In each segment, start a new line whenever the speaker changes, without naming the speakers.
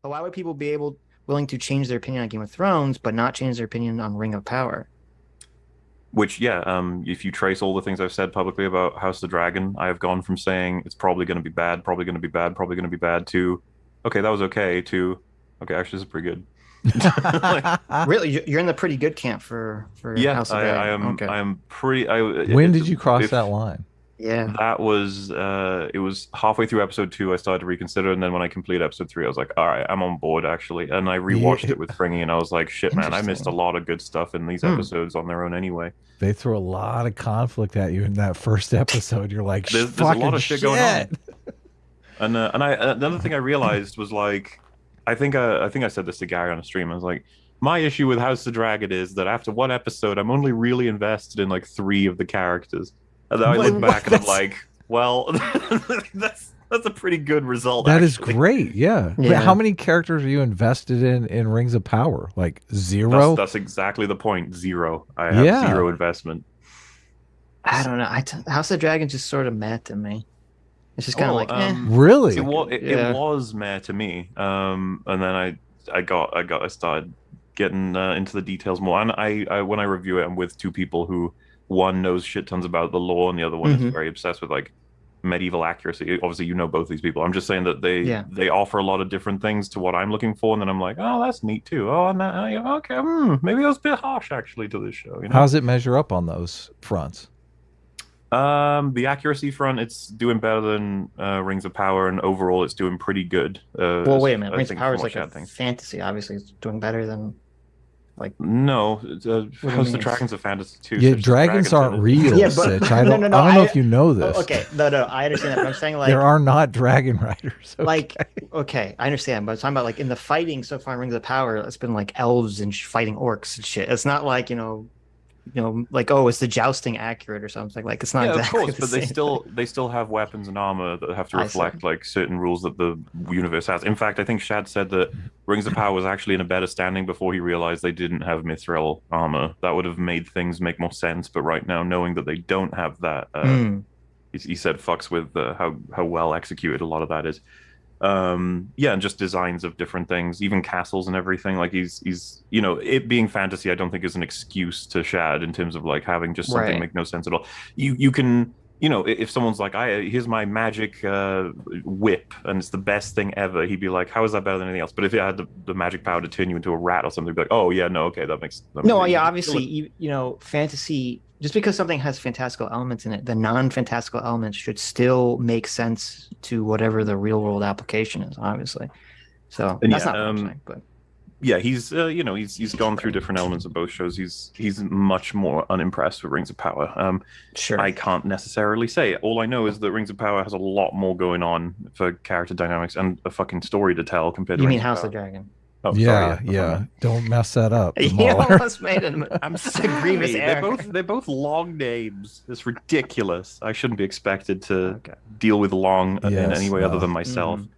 But why would people be able willing to change their opinion on Game of Thrones, but not change their opinion on Ring of Power?
Which, yeah, um, if you trace all the things I've said publicly about House of the Dragon, I have gone from saying it's probably going to be bad, probably going to be bad, probably going to be bad to, okay, that was okay, to, okay, actually, this is pretty good.
like, really, you're in the pretty good camp for for
yeah. House of I, I am. Okay. I am pretty. I,
when did you cross if, that line?
Yeah.
That was uh it was halfway through episode two I started to reconsider and then when I completed episode three I was like, all right, I'm on board actually. And I rewatched yeah. it with Fringy and I was like, shit man, I missed a lot of good stuff in these hmm. episodes on their own anyway.
They throw a lot of conflict at you in that first episode. You're like,
there's, there's a lot of shit, shit. going on. and uh, and I another thing I realized was like I think uh, I think I said this to Gary on a stream. I was like, my issue with House of Dragon is that after one episode, I'm only really invested in like three of the characters. And then I look back and I'm like, well, that's that's a pretty good result.
That actually. is great. Yeah. yeah. How many characters are you invested in in Rings of Power? Like zero.
That's, that's exactly the point. Zero. I have yeah. zero investment.
I don't know. I t- House of Dragon just sort of met to me. It's just kind of oh, like, eh. um,
eh. really.
It, was, it, yeah. it was meh to me. Um, and then I, I got, I got, I started getting uh, into the details more. And I, I, when I review it, I'm with two people who one knows shit tons about the law and the other one mm-hmm. is very obsessed with like medieval accuracy. Obviously, you know both these people. I'm just saying that they yeah. they offer a lot of different things to what I'm looking for, and then I'm like, oh, that's neat too. Oh, and that, okay, hmm, maybe that was a bit harsh actually to this show. You know?
How does it measure up on those fronts?
Um, the accuracy front, it's doing better than uh, Rings of Power, and overall, it's doing pretty good. Uh,
well, wait a minute, Rings of Power is like a fantasy. Obviously, it's doing better than like
no, uh, House the Dragons of Fantasy too.
Yeah, dragons, dragons aren't real. yeah, but, Sitch. I don't, no, no, no, I don't know if you know this.
Okay, no, no, I understand that. But I'm saying like
there are not dragon riders.
Okay. Like, okay, I understand, but I'm talking about like in the fighting so far in Rings of Power, it's been like elves and fighting orcs and shit. It's not like you know you know, like oh, is the jousting accurate or something? Like it's not.
Yeah,
exactly
of course,
the
but they still they still have weapons and armor that have to reflect like certain rules that the universe has. In fact, I think Shad said that Rings of Power was actually in a better standing before he realized they didn't have Mithril armor. That would have made things make more sense. But right now, knowing that they don't have that, uh, mm. he, he, said fucks with uh, how how well executed a lot of that is um yeah and just designs of different things even castles and everything. Like he's he's you know it being fantasy i don't think is an excuse to shad in terms of like having just something right. make no sense at all. You you can you know if someone's like i here's my magic uh whip and it's the best thing ever he'd be like how is that better than anything else? But if it had the, the magic power to turn you into a rat or something he'd be like oh yeah no okay that makes that
no yeah obviously you, you know fantasy just because something has fantastical elements in it, the non-fantastical elements should still make sense to whatever the real world application is, obviously. So and that's yeah, not um, saying, but
yeah, he's uh, you know he's he's gone through different elements of both shows. He's he's much more unimpressed with Rings of Power. Um,
sure,
I can't necessarily say. All I know is that Rings of Power has a lot more going on for character dynamics and a fucking story to tell compared
you
to.
You mean House
of,
of Dragon?
Oh, yeah, sorry, yeah. Don't mess that up.
You almost made an I'm so grievous
They're both they're both long names. It's ridiculous. I shouldn't be expected to okay. deal with long yes, in any way no. other than myself. Mm.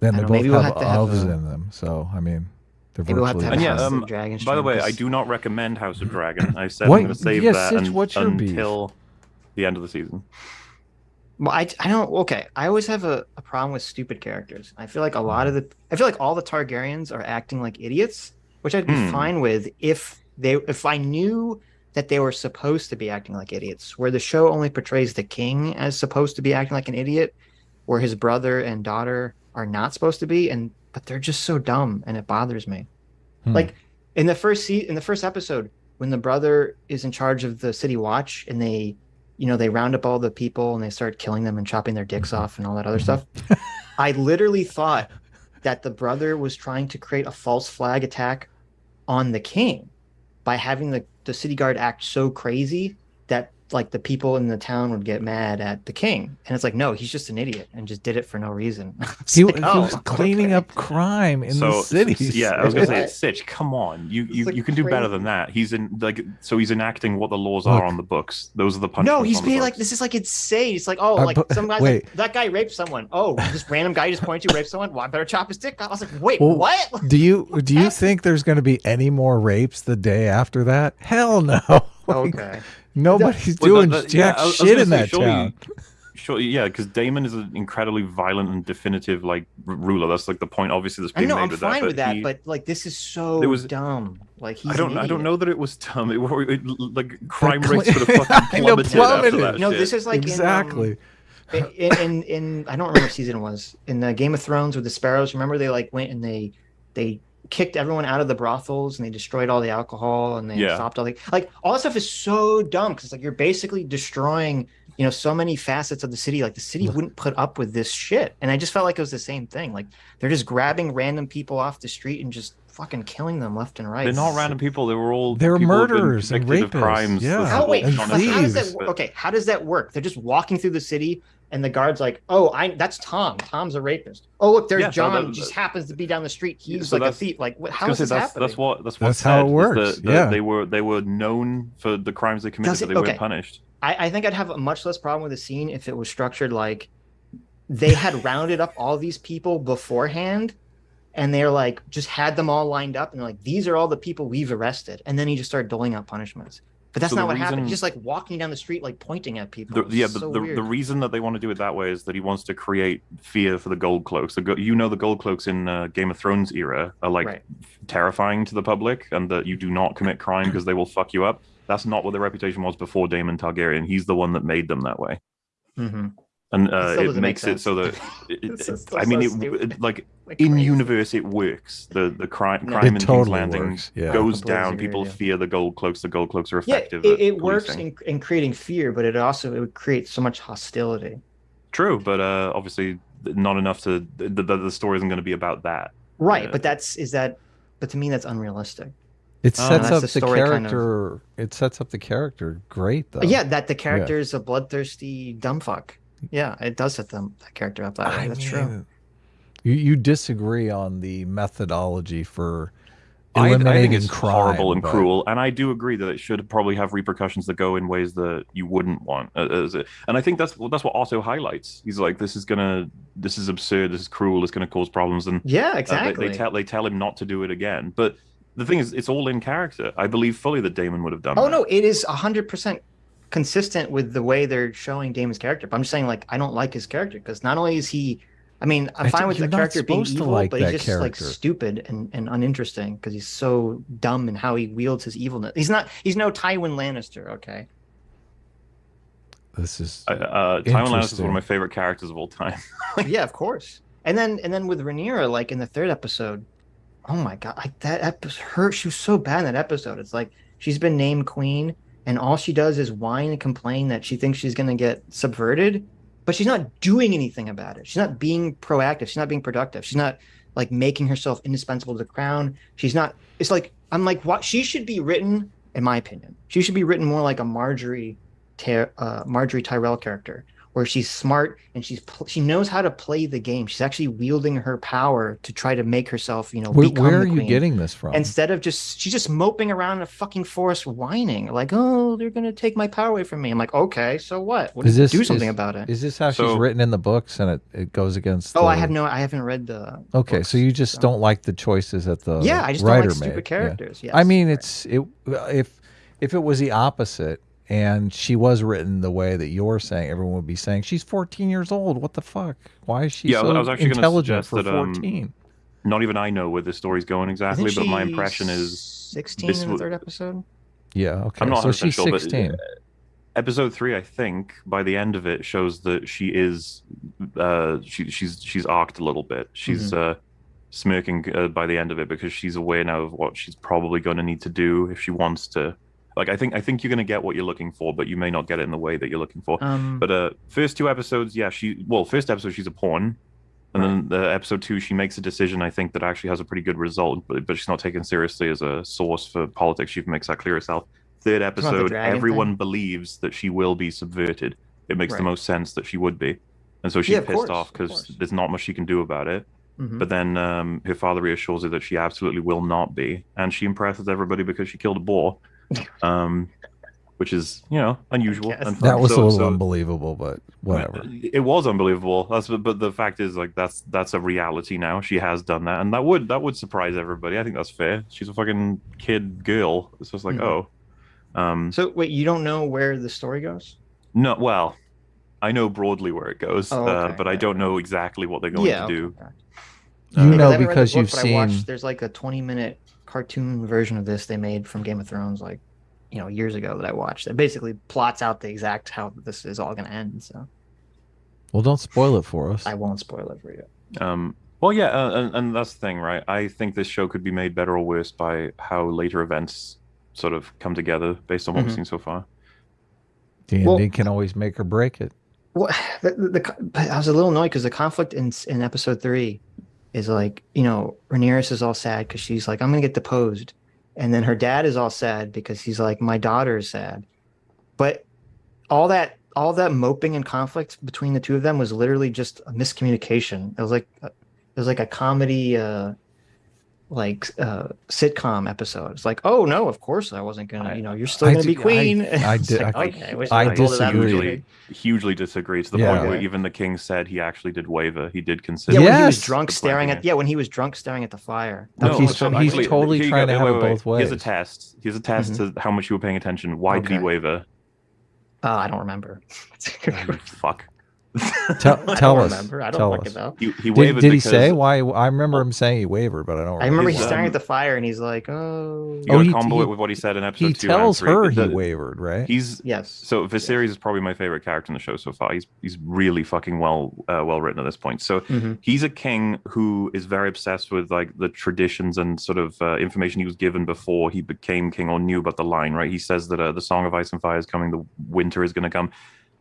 Then they both have, we'll have elves have in them, so I mean,
they're maybe we'll and
yeah, um, by the way, I do not recommend House of Dragon. I said what? I'm going to save yes, that and, until beef? the end of the season.
Well, I, I don't okay. I always have a, a problem with stupid characters. I feel like a lot of the I feel like all the Targaryens are acting like idiots, which I'd be mm. fine with if they if I knew that they were supposed to be acting like idiots. Where the show only portrays the king as supposed to be acting like an idiot, where his brother and daughter are not supposed to be, and but they're just so dumb and it bothers me. Hmm. Like in the first se- in the first episode, when the brother is in charge of the city watch and they you know, they round up all the people and they start killing them and chopping their dicks mm-hmm. off and all that other stuff. I literally thought that the brother was trying to create a false flag attack on the king by having the, the city guard act so crazy that like the people in the town would get mad at the king. And it's like no he's just an idiot and just did it for no reason.
He, like, he oh, was cleaning okay. up crime in so, the cities.
yeah i was gonna say it's sitch come on. You you, like you can crazy. do better than that. He's in like so he's enacting what the laws Look, are on the books. Those are the punishments
no he's being like this is like insane. It's like oh uh, like but, some guy like that guy raped someone. Oh this random guy just pointed to rape someone? Well i better chop his dick off. I was like wait well, what?
do you do you think there's going to be any more rapes the day after that? Hell no.
Okay
Nobody's doing well, the, the, jack yeah, shit in that town.
sure. Yeah, because Daemon is an incredibly violent and definitive like r- ruler. That's like the point. Obviously, that's being
I know,
made
I'm
with
fine
that.
with that,
he-
but like this is so
There was-
dumb. Like he's
I don't. I don't know that it was dumb. It, it, like crime
cl-
rates would have fucking
I know,
plummeted, after that.
No,
shit.
this is like
exactly.
in, um, in, in in I don't remember what season it was in the Game of Thrones with the sparrows. Remember they like went and they they kicked everyone out of the brothels and they destroyed all the alcohol and they
Yeah.
stopped all the like all that stuff is so dumb because like you're basically destroying you know so many facets of the city like the city wouldn't put up with this shit and I just felt like it was the same thing like they're just grabbing random people off the street and just fucking killing them left and right.
They're not random people. They were all.
They were
people who've
murderers and rapists,
Crimes.
yeah.
That's
How wait?
and
How, how does
thieves.
that? Okay, how does that work? They're just walking through the city, and the guards like, "Oh, I that's Tom. Tom's a rapist. Oh, look, there's
Yeah, so
John.
that-
just happens to be down the street. He's
so
like a thief. Like, what,
I
how
was
this
say, that's,
happening?
that's what that's what
That's how it
said,
works,
that- that
yeah.
they were they were known for the crimes they committed,
Does
but they
okay.
weren't punished.
I, I think I'd have a much less problem with the scene if it was structured like they had rounded up all these people beforehand and they're like just had them all lined up and they're like these are all the people we've arrested and then he just started doling out punishments but that's
So
not what happened
reason-
he's just like walking down the street like pointing at people
The, yeah,
so
but the,
weird.
the reason that they want to do it that way is that he wants to create fear for the gold cloaks. The, go- you know, the gold cloaks in uh, Game of Thrones era are like
Right.
terrifying to the public, and that you do not commit crime because they will fuck you up. That's not what their reputation was before Daemon Targaryen. He's the one that made them that way,
Mhm.
and
It
uh, it
doesn't make
makes it so that it, it- I
so
mean, it, it- like
Like
in
crazy.
universe it works. The the crime
No.
crime
It
in King's
totally
Landing
works, yeah.
goes down.
agree
People
with you.
fear the gold cloaks. The gold cloaks are
yeah
effective.
it, it works in, in creating fear but it also it would create so much hostility
True, but uh, obviously not enough to the, the, the story isn't going to be about that.
right
Yeah.
but that's is that but to me that's unrealistic
It
Oh,
sets
that's
up
the
the,
story kind of-
character. It sets up the character great though.
Yeah that the character is a bloodthirsty dumb fuck yeah it does set them that character up that way
I
that's true
mean, You you disagree on the methodology for
I, I think it's
crime,
horrible and
but-
cruel, and I do agree that it should probably have repercussions that go in ways that you wouldn't want. uh, as a- and I think that's that's what Otto highlights. He's like, "This is gonna, this is absurd. This is cruel. It's gonna cause problems." And
yeah
uh, they-
exactly
they, tell they tell him not to do it again. But the thing is, it's all in character. I believe fully that Daemon would have done. It.
Oh
that.
no it is 100% consistent with the way they're showing Daemon's character but i'm just saying like i don't like his character because not only is he i mean i'm
I
fine with the character being
supposed to
evil
like
but he's
that
just like stupid and, and uninteresting because he's so dumb in how he wields his evilness he's not he's no tywin lannister okay
This is
Uh, uh, Tywin Lannister is one of my favorite characters of all time.
yeah, of course. And then and then with Rhaenyra, like in the third episode, oh my god, like that episode, her she was so bad in that episode. It's like she's been named queen, and all she does is whine and complain that she thinks she's gonna get subverted, but she's not doing anything about it. She's not being proactive. She's not being productive. She's not like making herself indispensable to the crown. She's not. It's like I'm like what she should be written, in my opinion. She should be written more like a Margaery, uh, Margaery Tyrell character, where she's smart and she's pl- she knows how to play the game. She's actually wielding her power to try to make herself, you know,
where,
become
where
the
are you getting this from?
Instead of just she's just moping around in a fucking forest whining like, "Oh, they're gonna take my power away from me." I'm like, "Okay, so what? What
Is
do
this-
do something
is-
about it?"
Is this how
So-
she's written in the books and it, it goes against?
oh, I have no, I haven't read the.
Okay,
books,
so you just
so-
don't like the choices that the
Yeah, I just don't like stupid
made. Yeah.
characters. Yes,
I mean,
right.
it's it if if it was the opposite and she was written the way that you're saying, everyone would be saying she's 14 years old. What the fuck? Why is she
Yeah,
so
I was actually
intelligent for
suggest that, um,
14?
Not even I know where this story's going exactly, but my impression is
16
this
in the third episode.
yeah, okay.
I'm not
so
100%
she's
sure, but,
16.
episode three, I think, by the end of it, shows that she is, uh, she, she's she's arced a little bit. She's
Mm-hmm.
uh, smirking uh, by the end of it because she's aware now of what she's probably going to need to do if she wants to. Like, I think I think you're going to get what you're looking for, but you may not get it in the way that you're looking for.
Um,
But uh, first two episodes, yeah, she well, first episode she's a pawn, and then the episode two she makes a decision. I think that actually has a pretty good result, but but she's not taken seriously as a source for politics. She makes that clear herself. Third episode, everyone
thing?
believes that she will be subverted. It makes the most sense that she would be, and so she's
Yeah, of
pissed
course,
off because there's not much she can do about it.
mhm.
But then um, her father reassures her that she absolutely will not be, and she impresses everybody because she killed a boar, um, which is you know unusual.
that was
So-
a little
so-
unbelievable, but whatever.
it was unbelievable. That's but the fact is like that's that's a reality now. She has done that, and that would that would surprise everybody. I think that's fair. She's a fucking kid girl. It's just like
Mhm.
oh, um,
so wait, you don't know where the story goes?
no. Well, I know broadly where it goes,
Oh,
uh,
okay,
but I don't know exactly what they're going
yeah,
to do.
okay, okay.
You
Uh,
know
haven't read the
because
book,
you've seen.
watched, there's like a 20 minute cartoon version of this they made from Game of Thrones, like you know, years ago that I watched. That basically plots out the exact how this is all going to end. So
Well, don't spoil it for us.
I won't spoil it for you.
Um, well, yeah, uh, and, and that's the thing, right? I think this show could be made better or worse by how later events sort of come together based on what we've
Mhm.
seen so far.
D&D
Well-
can always make or break it.
Well, the, the, the, I was a little annoyed because the conflict in in episode three is like, you know, Rhaenyra is all sad because she's like, I'm gonna get deposed, and then her dad is all sad because he's like, my daughter is sad, but all that all that moping and conflict between the two of them was literally just a miscommunication. It was like it was like a comedy. uh like uh sitcom episode. It's like, oh no, of course I wasn't gonna.
I-
You know, you're still
I
gonna be
di- I-
queen.
I di-
like,
I-
okay,
I
I told her that from the
disagree.
beginning.
Hugely disagree to the
Yeah.
point where even the king said he actually did waver. He did consider.
Yeah, when he was drunk staring
planting
at yeah, when he was drunk staring at the fire.
No, he's so-
only time I
he's
believed
totally
Here
trying
go.
to have
Wait,
it
wait, wait.
both
Here's a test. Here's a test to how much you were paying attention. Why did he waver?
Uh, I don't remember.
Fuck.
Tell,
I
tell
don't
us.
remember. I don't
tell
fucking
us.
know.
He, he
Did,
wavered
did he say why? I remember him saying he wavered, but I don't.
I remember
His,
he's staring at the fire and he's like, "Oh,
You
Oh,
gotta
he-
combo
he-
it with what he said in episode
He
two. and
tells
three.
her he wavered, right?
He's
yes."
So Viserys is probably my favorite character in the show so far. He's he's really fucking well uh, well written at this point. So
Mhm.
he's a king who is very obsessed with like the traditions and sort of uh, information he was given before he became king or knew about the line. Right? He says that uh, the Song of Ice and Fire is coming. The winter is going to come.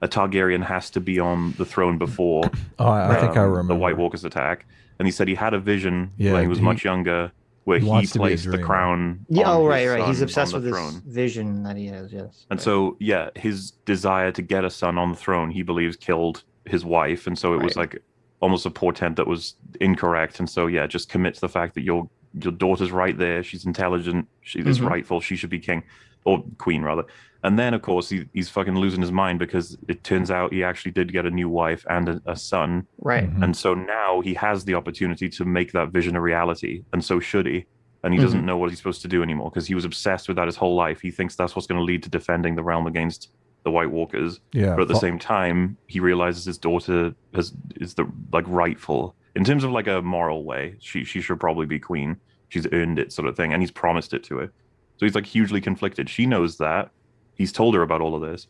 A Targaryen has to be on the throne before
oh, I, I think I
um,
remember
the White Walkers attack. And he said he had a vision
Yeah,
when he was
he-
much younger where
he
he,
wants to be a
placed the crown.
Yeah.
on
Oh, right, right. He's obsessed with
the
this vision that he has. Yes.
And
Right.
so, yeah, his desire to get a son on the throne, he believes, killed his wife, and so it was like almost a portent that was incorrect. And so, yeah, just commit to the fact that your your daughter's right there. She's intelligent. She is
Mhm.
rightful. She should be king or queen rather. And then, of course, he, he's fucking losing his mind because it turns out he actually did get a new wife and a, a son.
right.
Mhm.
And so now he has the opportunity to make that vision a reality. And so should he. And he doesn't know what he's supposed to do anymore because he was obsessed with that his whole life. He thinks that's what's going to lead to defending the realm against the White Walkers.
yeah.
But at the
Fa-
same time, he realizes his daughter has is the like rightful in terms of like a moral way. She she should probably be queen. She's earned it, sort of thing, and he's promised it to her. So he's like hugely conflicted. She knows that. He's told her about all of this.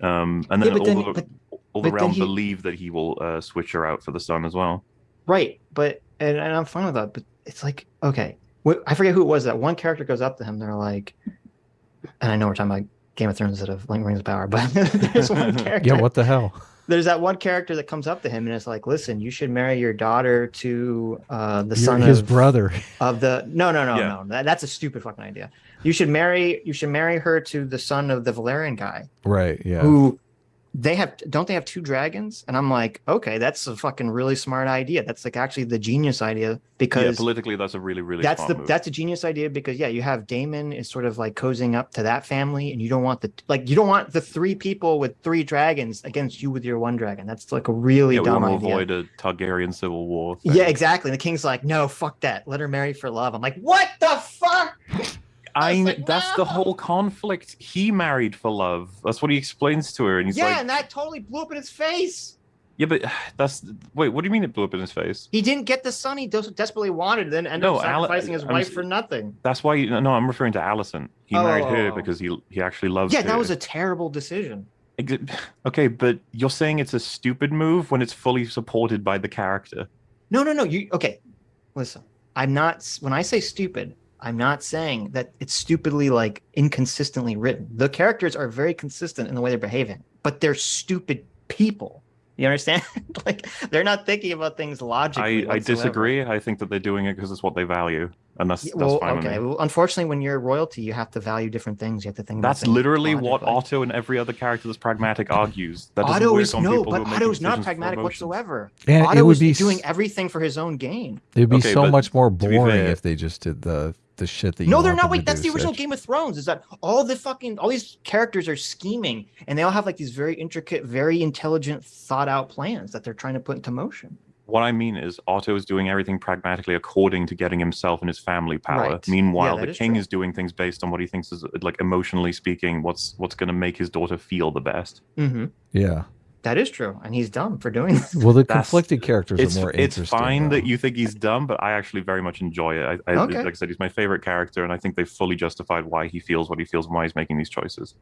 Um, and then
Yeah,
all
then-
the
but-
all the realm
he-
believe that he will uh, switch her out for the son as well.
Right. But and, and I'm fine with that. But it's like, okay, I forget who it was. That one character goes up to him. They're like, and I know we're talking about Game of Thrones instead of Link Rings of Power, but there's one character.
yeah. What the hell?
there's that one character that comes up to him and is like, "Listen, you should marry your daughter to uh, the
You're
son
his
of, his
brother.
of the no, no, no,
Yeah.
no. That, that's a stupid fucking idea. You should marry you should marry her to the son of the Velaryon guy
Right. Yeah.
who they have don't they have two dragons? And I'm like, okay, that's a fucking really smart idea. That's like actually the genius idea
yeah,
because
politically, that's a really really
that's
smart
the
move.
that's a genius idea because yeah, you have Daemon is sort of like cozying up to that family, and you don't want the like you don't want the three people with three dragons against you with your one dragon. That's like a really
yeah, we
dumb
want to
idea.
avoid a Targaryen civil war. thing.
Yeah, exactly. And the king's like, no, fuck that. Let her marry for love. I'm like, what the
I
was
kn-
like,
that's the whole conflict. He married for love. That's what he explains to her, and he's
yeah,
like,
and that totally blew up in his face.
"Yeah, but that's wait. What do you mean it blew up in his face?
He didn't get the son he desperately wanted, then ended
No,
up sacrificing his
I'm
wife for nothing.
That's why. You, no, I'm referring to Alicent. He oh, married her
oh, oh.
because he he actually loves.
Yeah,
her.
that was a terrible decision.
Okay, but you're saying it's a stupid move when it's fully supported by the character.
No, no, no. You okay? Listen, I'm not. When I say stupid, I'm not saying that it's stupidly like inconsistently written. The characters are very consistent in the way they're behaving, but they're stupid people. You understand? like they're not thinking about things logically.
I, I disagree. I think that they're doing it because it's what they value, and that's
Yeah,
that's
well,
fine with
okay.
me.
Well, unfortunately, when you're royalty, you have to value different things. You have to think. about
That's
things
literally what. Otto and every other character that's pragmatic argues. That
Otto is
on
no, but Otto is not pragmatic whatsoever.
And
Otto
it would
is
be
doing everything for his own gain.
It'd be
Okay,
so much more
to be
boring
fair-
if they just did the the shit that you
No, they're not. Wait, that's the original Game of Thrones. Is that all the fucking all these characters are scheming, and they all have like these very intricate, very intelligent, thought out plans that they're trying to put into motion.
What I mean is, Otto is doing everything pragmatically according to getting himself and his family power.
Right.
Meanwhile,
Yeah,
the
is
king
true.
is doing things based on what he thinks is like emotionally speaking, what's what's going to make his daughter feel the best.
Mm-hmm.
Yeah.
That is true, and he's dumb for doing this.
Well, the conflicted characters
it's,
are more
It's
interesting.
fine
though.
that you think he's dumb, but I actually very much enjoy it. I, I,
Okay.
Like I said, he's my favorite character, and I think they fully justified why he feels what he feels and why he's making these choices.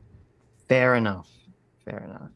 Fair enough. Fair enough.